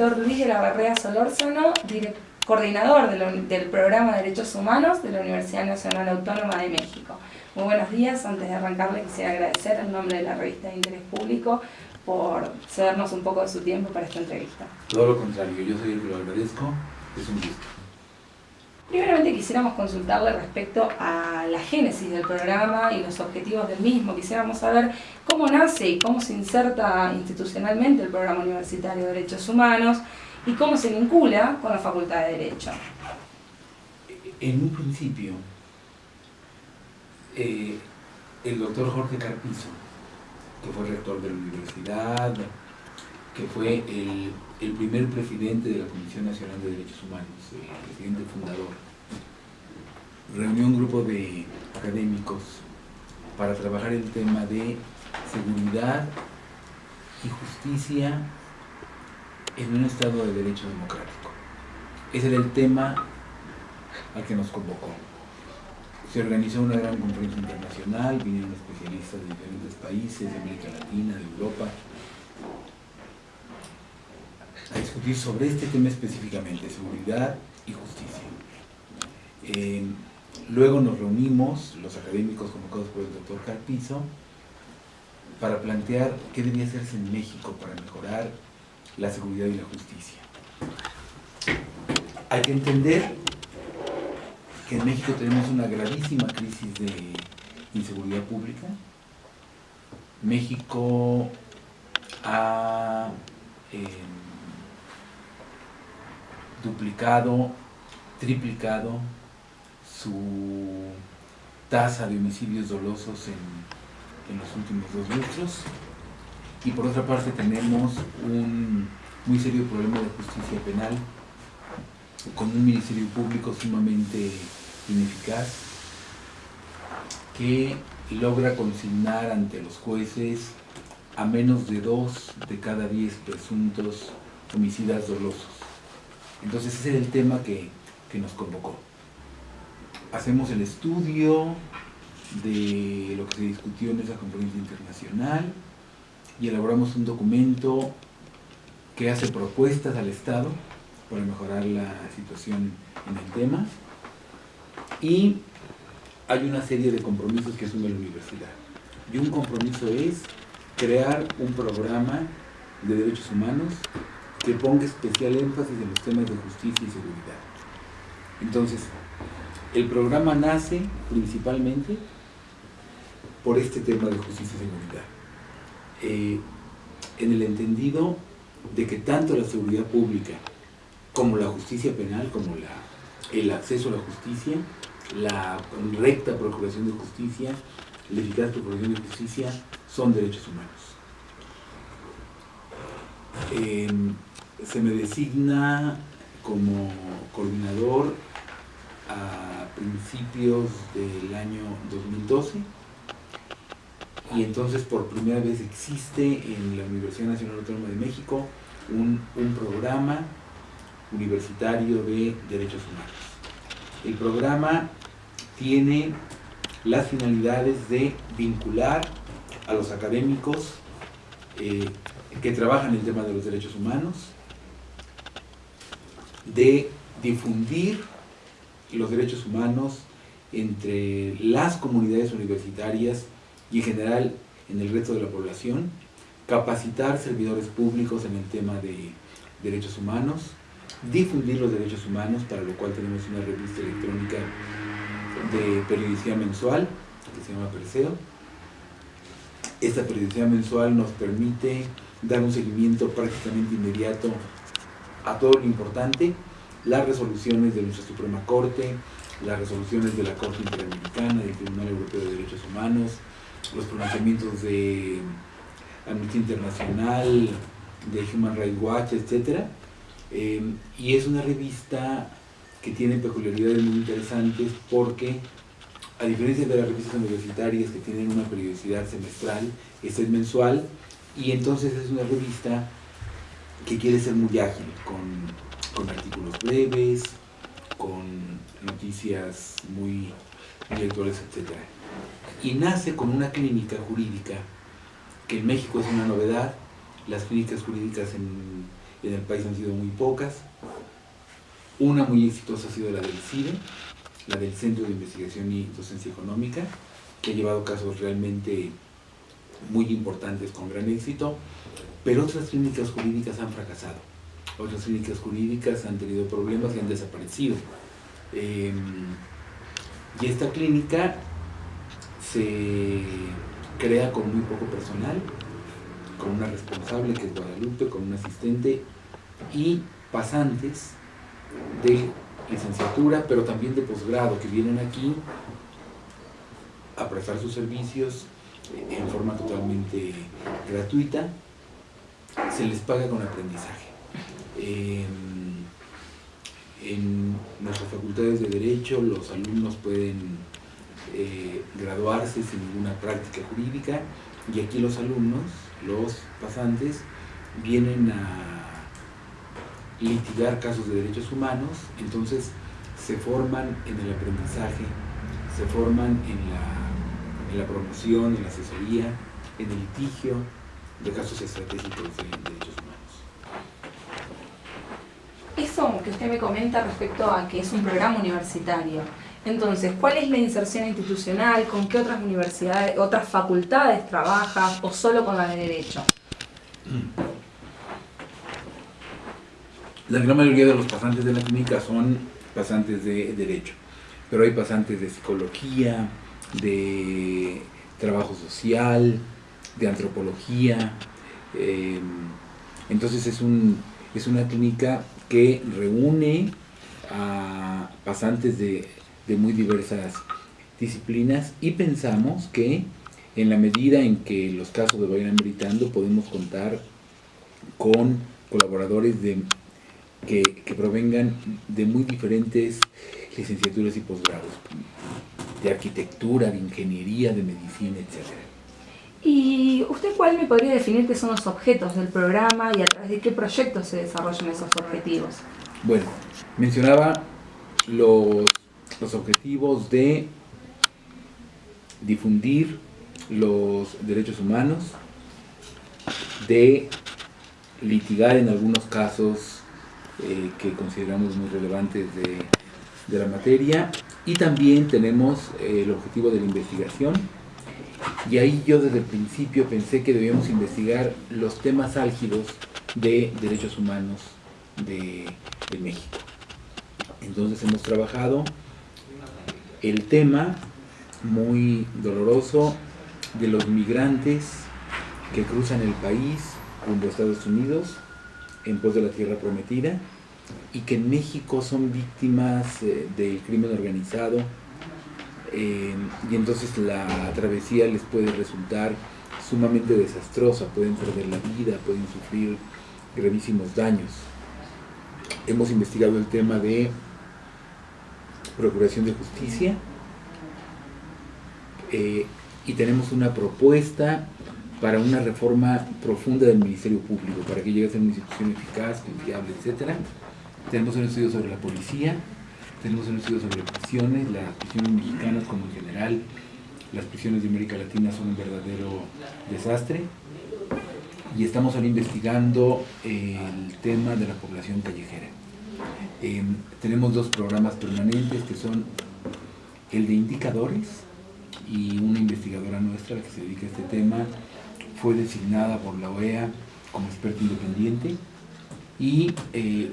doctor Luis de la Barrea Solórzano, coordinador del programa de Derechos Humanos de la Universidad Nacional Autónoma de México. Muy buenos días, antes de arrancarle quisiera agradecer en nombre de la revista de Interés Público por cedernos un poco de su tiempo para esta entrevista. Todo lo contrario, yo soy el que lo agradezco, es un gusto. Primeramente quisiéramos consultarle respecto a la génesis del programa y los objetivos del mismo. Quisiéramos saber cómo nace y cómo se inserta institucionalmente el programa universitario de Derechos Humanos y cómo se vincula con la Facultad de Derecho. En un principio, eh, el doctor Jorge Carpizo, que fue rector de la universidad, que fue el, primer presidente de la Comisión Nacional de Derechos Humanos, el presidente fundador, reunió un grupo de académicos para trabajar el tema de seguridad y justicia en un Estado de Derecho Democrático. Ese era el tema al que nos convocó. Se organizó una gran conferencia internacional, vinieron especialistas de diferentes países, de América Latina, de Europa, a discutir sobre este tema específicamente, seguridad y justicia. Eh, luego nos reunimos, los académicos convocados por el doctor Carpizo, para plantear qué debía hacerse en México para mejorar la seguridad y la justicia. Hay que entender que en México tenemos una gravísima crisis de inseguridad pública. México ha em, duplicado, triplicado su tasa de homicidios dolosos en, en los últimos dos lustros y por otra parte tenemos un muy serio problema de justicia penal con un ministerio público sumamente ineficaz que logra consignar ante los jueces a menos de dos de cada diez presuntos homicidas dolosos. Entonces ese es el tema que, que nos convocó. Hacemos el estudio de lo que se discutió en esa conferencia internacional, y elaboramos un documento que hace propuestas al Estado para mejorar la situación en el tema y hay una serie de compromisos que asume la universidad y un compromiso es crear un programa de derechos humanos que ponga especial énfasis en los temas de justicia y seguridad. Entonces, el programa nace principalmente por este tema de justicia y seguridad. Eh, en el entendido de que tanto la seguridad pública como la justicia penal, como el acceso a la justicia, la recta procuración de justicia, la eficaz procuración de justicia, son derechos humanos. Em, se me designa como coordinador a principios del año 2012 y entonces por primera vez existe en la Universidad Nacional Autónoma de México un, programa universitario de derechos humanos. El programa tiene las finalidades de vincular a los académicos eh, que trabajan el tema de los derechos humanos, de difundir los derechos humanos entre las comunidades universitarias y en general en el resto de la población, capacitar servidores públicos en el tema de derechos humanos, difundir los derechos humanos, para lo cual tenemos una revista electrónica de periodicidad mensual, que se llama Perseo. Esta periodicidad mensual nos permite dar un seguimiento prácticamente inmediato a todo lo importante, las resoluciones de nuestra Suprema Corte, las resoluciones de la Corte Interamericana, del Tribunal Europeo de Derechos Humanos, los pronunciamientos de Amnistía Internacional, de Human Rights Watch, etc. Em, y es una revista que tiene peculiaridades muy interesantes porque, a diferencia de las revistas universitarias que tienen una periodicidad semestral, esta es mensual, y entonces es una revista que quiere ser muy ágil, con, con artículos breves, con noticias muy intelectuales, etc y nace con una clínica jurídica que en México es una novedad. Las clínicas jurídicas en, en el país han sido muy pocas. Una muy exitosa ha sido la del CIDE, la del Centro de Investigación y Docencia Económica, que ha llevado casos realmente muy importantes con gran éxito, pero otras clínicas jurídicas han fracasado. Otras clínicas jurídicas han tenido problemas y han desaparecido. Em, y esta clínica se crea con muy poco personal, con una responsable que es Guadalupe, con un asistente y pasantes de licenciatura, pero también de posgrado que vienen aquí a prestar sus servicios en forma totalmente gratuita, se les paga con aprendizaje. Em, en nuestras facultades de Derecho los alumnos pueden eh, graduarse sin ninguna práctica jurídica y aquí los alumnos, los pasantes, vienen a litigar casos de derechos humanos, entonces se forman en el aprendizaje, se forman en la, en la promoción, en la asesoría, en el litigio de casos estratégicos de derechos humanos. Eso que usted me comenta respecto a que es un programa universitario, entonces, ¿cuál es la inserción institucional? ¿Con qué otras universidades, otras facultades trabaja o solo con la de Derecho? La gran mayoría de los pasantes de la clínica son pasantes de Derecho, pero hay pasantes de Psicología, de Trabajo Social, de Antropología. Eh, entonces es, un, es una clínica que reúne a pasantes de de muy diversas disciplinas y pensamos que en la medida en que los casos vayan meritando podemos contar con colaboradores de, que, provengan de muy diferentes licenciaturas y posgrados, de arquitectura, de ingeniería, de medicina, etc. ¿Y usted cuál me podría definir qué son los objetos del programa y a través de qué proyectos se desarrollan esos objetivos? Bueno, mencionaba los los objetivos de difundir los derechos humanos, de litigar en algunos casos eh, que consideramos muy relevantes de, la materia y también tenemos eh, el objetivo de la investigación y ahí yo desde el principio pensé que debíamos investigar los temas álgidos de derechos humanos de México. Entonces hemos trabajado el tema muy doloroso de los migrantes que cruzan el país rumbo a Estados Unidos en pos de la tierra prometida y que en México son víctimas eh, del crimen organizado eh, y entonces la travesía les puede resultar sumamente desastrosa, pueden perder la vida, pueden sufrir gravísimos daños. Hemos investigado el tema de Procuración de Justicia eh, y tenemos una propuesta para una reforma profunda del Ministerio Público, para que llegue a ser una institución eficaz, confiable, etc. Tenemos un estudio sobre la policía, tenemos un estudio sobre las prisiones mexicanas como en general, las prisiones de América Latina son un verdadero desastre. Y estamos ahora investigando el tema de la población callejera. Em, tenemos dos programas permanentes que son el de indicadores y una investigadora nuestra que se dedica a este tema fue designada por la OEA como experta independiente y eh,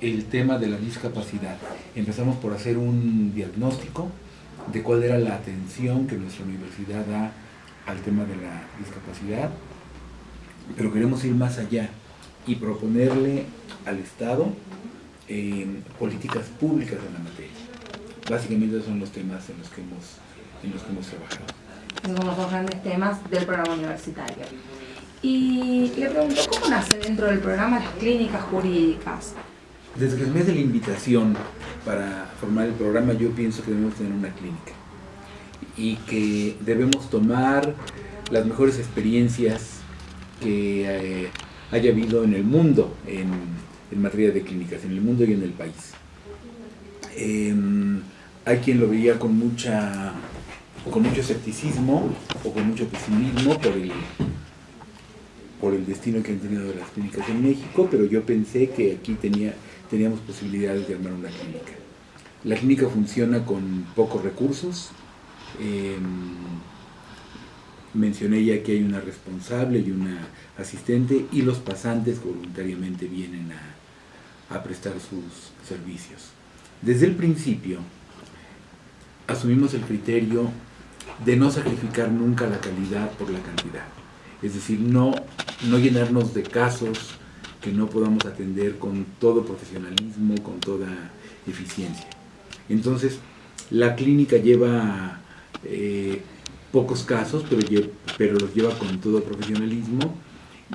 el tema de la discapacidad. Empezamos por hacer un diagnóstico de cuál era la atención que nuestra universidad da al tema de la discapacidad, pero queremos ir más allá y proponerle al Estado políticas públicas en la materia. Básicamente son los temas en los que hemos, en los que hemos trabajado. Esos son los dos grandes temas del programa universitario. Y le pregunto, ¿cómo nace dentro del programa las clínicas jurídicas? Desde el mes de la invitación para formar el programa yo pienso que debemos tener una clínica y que debemos tomar las mejores experiencias que eh, haya habido en el mundo en en materia de clínicas en el mundo y en el país. Em, hay quien lo veía con mucha con mucho escepticismo o con mucho pesimismo por el, por el destino que han tenido las clínicas en México, pero yo pensé que aquí tenía, teníamos posibilidades de armar una clínica. La clínica funciona con pocos recursos. Em, mencioné ya que hay una responsable y una asistente y los pasantes voluntariamente vienen a, a prestar sus servicios. Desde el principio asumimos el criterio de no sacrificar nunca la calidad por la cantidad. Es decir, no, no llenarnos de casos que no podamos atender con todo profesionalismo, con toda eficiencia. Entonces, la clínica lleva eh, pocos casos, pero, pero los lleva con todo profesionalismo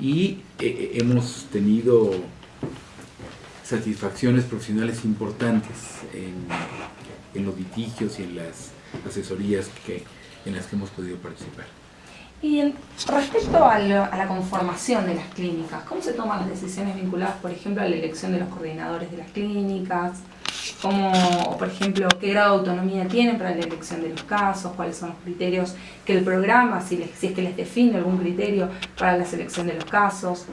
y eh, eh, hemos tenido satisfacciones profesionales importantes en, en los litigios y en las asesorías que, en las que hemos podido participar. Y respecto a, la conformación de las clínicas, ¿cómo se toman las decisiones vinculadas, por ejemplo, a la elección de los coordinadores de las clínicas? ¿Cómo, por ejemplo, qué grado de autonomía tienen para la elección de los casos? ¿Cuáles son los criterios que el programa, si, si es que les define algún criterio para la selección de los casos?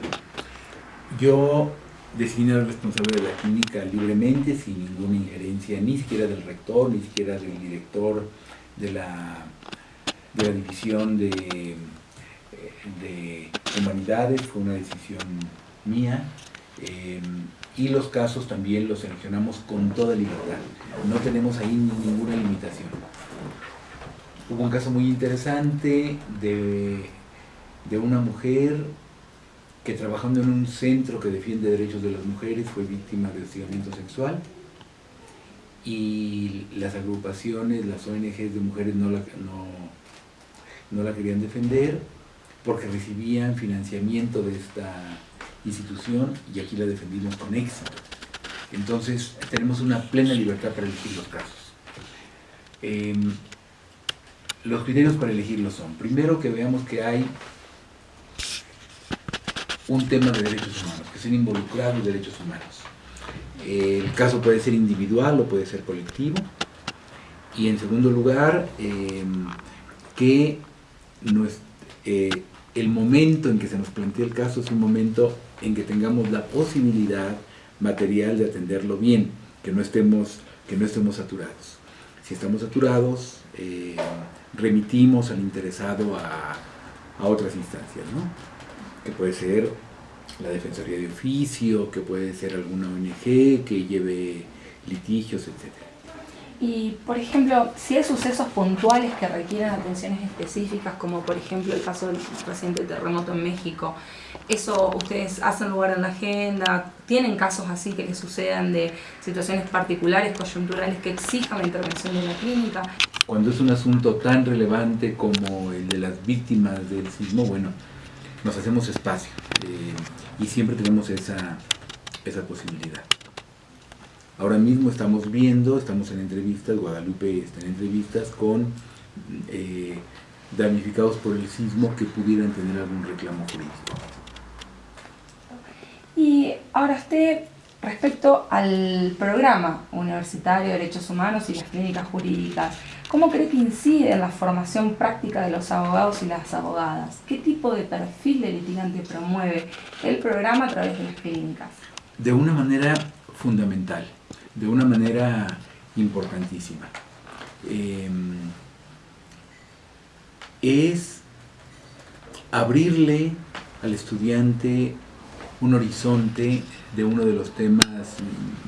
Yo designo al responsable de la clínica libremente, sin ninguna injerencia, ni siquiera del rector, ni siquiera del director de la de la división de, de humanidades, fue una decisión mía. Eh, y los casos también los seleccionamos con toda libertad. No tenemos ahí ninguna limitación. Hubo un caso muy interesante de, de una mujer que trabajando en un centro que defiende derechos de las mujeres fue víctima de hostigamiento sexual y las agrupaciones, las ONGs de mujeres no la, no, no la querían defender porque recibían financiamiento de esta institución y aquí la defendimos con éxito. Entonces tenemos una plena libertad para elegir los casos. Em, los criterios para elegirlos son, primero que veamos que hay un tema de derechos humanos, que estén involucrados derechos humanos. el caso puede ser individual o puede ser colectivo. Y en segundo lugar, em, que eh, el momento en que se nos plantea el caso es un momento en que tengamos la posibilidad material de atenderlo bien, que no estemos, que no estemos saturados. Si estamos saturados, eh, remitimos al interesado a, a otras instancias, ¿no? que puede ser la Defensoría de Oficio, que puede ser alguna ONG que lleve litigios, etcétera. Y, por ejemplo, si hay sucesos puntuales que requieren atenciones específicas, como por ejemplo el caso del reciente terremoto en México, ¿eso ustedes hacen lugar en la agenda? ¿Tienen casos así que les sucedan de situaciones particulares, coyunturales, que exijan la intervención de la clínica? Cuando es un asunto tan relevante como el de las víctimas del sismo, bueno, nos hacemos espacio eh, y siempre tenemos esa, esa posibilidad. Ahora mismo estamos viendo, estamos en entrevistas, Guadalupe está en entrevistas con eh, damnificados por el sismo que pudieran tener algún reclamo jurídico. Y ahora usted, respecto al programa universitario de Derechos Humanos y las clínicas jurídicas, ¿cómo cree que incide en la formación práctica de los abogados y las abogadas? ¿Qué tipo de perfil de litigante promueve el programa a través de las clínicas? De una manera fundamental de una manera importantísima. Em, es abrirle al estudiante un horizonte de uno de los temas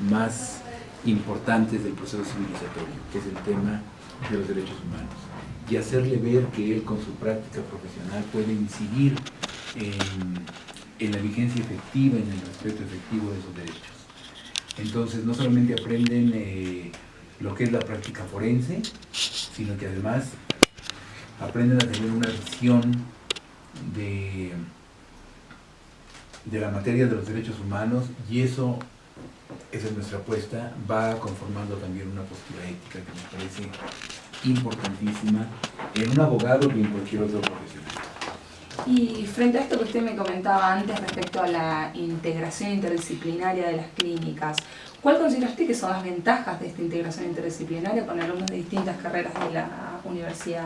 más importantes del proceso civilizatorio, que es el tema de los derechos humanos, y hacerle ver que él con su práctica profesional puede incidir en, en la vigencia efectiva, en el respeto efectivo de esos derechos. Entonces no solamente aprenden eh, lo que es la práctica forense, sino que además aprenden a tener una visión de, de la materia de los derechos humanos y eso, esa es nuestra apuesta, va conformando también una postura ética que me parece importantísima en un abogado y en cualquier otro profesional. Y frente a esto que usted me comentaba antes respecto a la integración interdisciplinaria de las clínicas, ¿cuál considera usted que son las ventajas de esta integración interdisciplinaria con alumnos de distintas carreras de la universidad?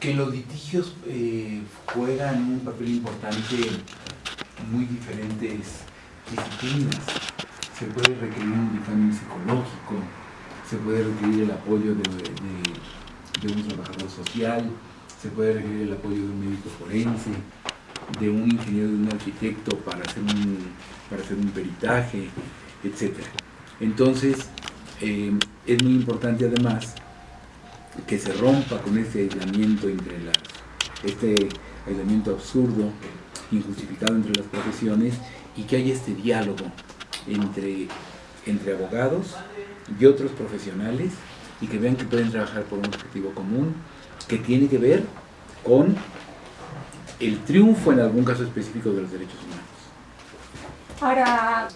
Que los litigios eh, juegan un papel importante en muy diferentes disciplinas. Se puede requerir un dictamen psicológico, se puede requerir el apoyo de, de, un trabajador social, se puede requerir el apoyo de un médico forense, de un ingeniero, de un arquitecto para hacer un, para hacer un peritaje, etc. Entonces, eh, es muy importante además que se rompa con ese aislamiento entre las, este aislamiento absurdo, injustificado entre las profesiones y que haya este diálogo entre, entre abogados y otros profesionales y que vean que pueden trabajar por un objetivo común que tiene que ver con el triunfo en algún caso específico de los derechos humanos. Ahora,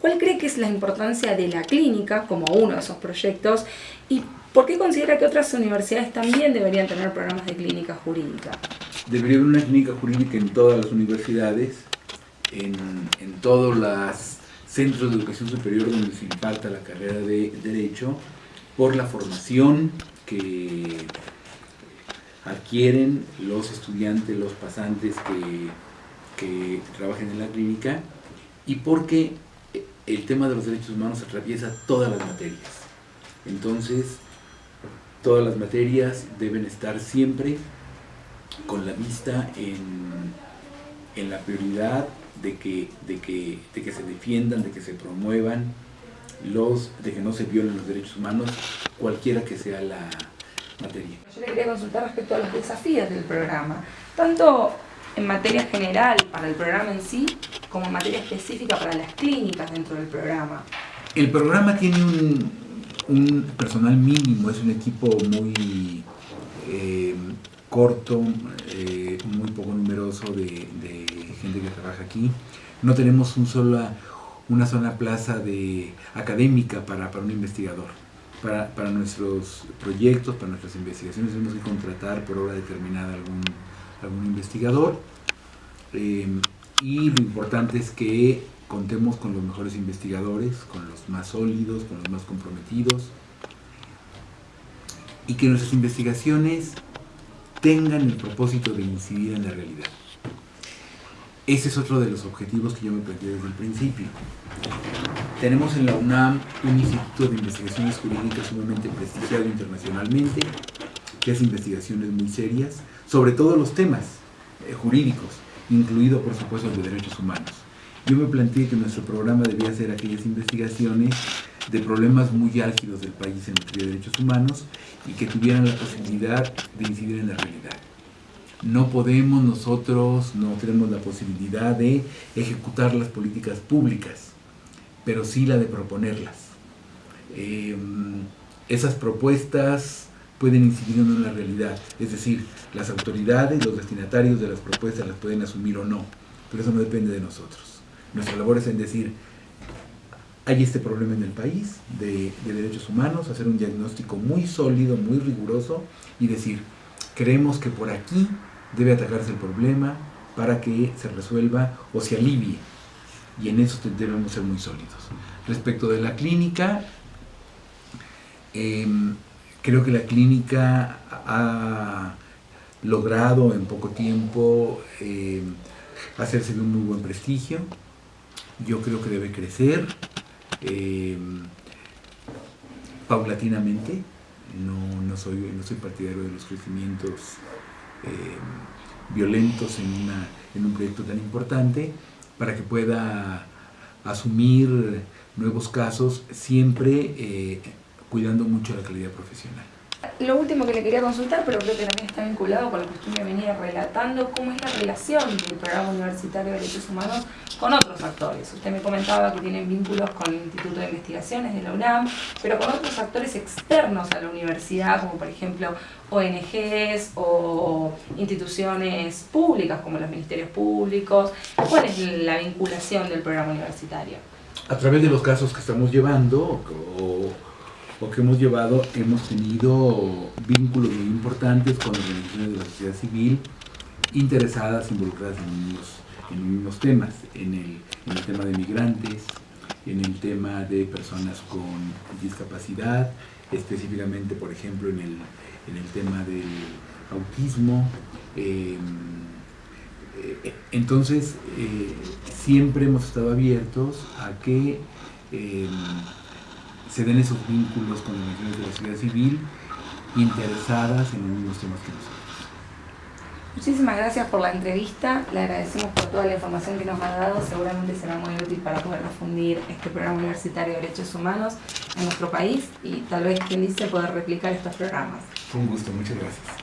¿cuál cree que es la importancia de la clínica como uno de esos proyectos y por qué considera que otras universidades también deberían tener programas de clínica jurídica? Debería haber una clínica jurídica en todas las universidades, en, en todos los centros de educación superior donde se impacta la carrera de Derecho, por la formación que adquieren los estudiantes, los pasantes que, que trabajen en la clínica y porque el tema de los derechos humanos atraviesa todas las materias. Entonces, todas las materias deben estar siempre con la vista en, en la prioridad de que, de, que, de que se defiendan, de que se promuevan los, de que no se violen los derechos humanos, cualquiera que sea la, yo le quería consultar respecto a los desafíos del programa, tanto en materia general para el programa en sí, como en materia específica para las clínicas dentro del programa. El programa tiene un, personal mínimo, es un equipo muy eh, corto, eh, muy poco numeroso de, gente que trabaja aquí. No tenemos un sola, una sola plaza de, académica para, para un investigador para, nuestros proyectos, para nuestras investigaciones, tenemos que contratar por hora determinada algún, algún investigador. Eh, y lo importante es que contemos con los mejores investigadores, con los más sólidos, con los más comprometidos, y que nuestras investigaciones tengan el propósito de incidir en la realidad. Ese es otro de los objetivos que yo me planteé desde el principio. Tenemos en la UNAM un instituto de investigaciones jurídicas sumamente prestigiado internacionalmente, que hace investigaciones muy serias sobre todos los temas eh, jurídicos, incluido por supuesto el de derechos humanos. Yo me planteé que nuestro programa debía hacer aquellas investigaciones de problemas muy álgidos del país en materia de derechos humanos y que tuvieran la posibilidad de incidir en la realidad. No podemos nosotros, no tenemos la posibilidad de ejecutar las políticas públicas pero sí la de proponerlas. Em, esas propuestas pueden incidir en la realidad, es decir, las autoridades, los destinatarios de las propuestas las pueden asumir o no, pero eso no depende de nosotros. Nuestra labor es en decir, hay este problema en el país de, de derechos humanos, hacer un diagnóstico muy sólido, muy riguroso y decir, creemos que por aquí debe atacarse el problema para que se resuelva o se alivie y en eso debemos ser muy sólidos. Respecto de la clínica, em, creo que la clínica ha logrado en poco tiempo em, hacerse de un muy buen prestigio. Yo creo que debe crecer em, paulatinamente. No, no, soy, no soy partidario de los crecimientos violentos en, una, en un proyecto tan importante para que pueda asumir nuevos casos, siempre eh, cuidando mucho la calidad profesional. Lo último que le quería consultar, pero creo que también está vinculado con lo que usted me venía relatando, cómo es la relación del programa universitario de derechos humanos con otros actores. Usted me comentaba que tienen vínculos con el Instituto de Investigaciones de la UNAM, pero con otros actores externos a la universidad, como por ejemplo ONGs o instituciones públicas como los ministerios públicos. ¿Cuál es la vinculación del programa universitario? A través de los casos que estamos llevando, o o que hemos llevado, hemos tenido vínculos muy importantes con organizaciones de la sociedad civil interesadas, involucradas en los, en temas, en el, en el tema de migrantes, en el tema de personas con discapacidad, específicamente, por ejemplo, en el, en el tema del autismo. Eh, eh, entonces, siempre hemos estado abiertos a que se den esos vínculos con organizaciones de la sociedad civil interesadas en los mismos temas que nosotros. Muchísimas gracias por la entrevista, le agradecemos por toda la información que nos ha dado, seguramente será muy útil para poder difundir este programa universitario de derechos humanos en nuestro país y tal vez, quien dice, poder replicar estos programas. Fue un gusto, muchas gracias.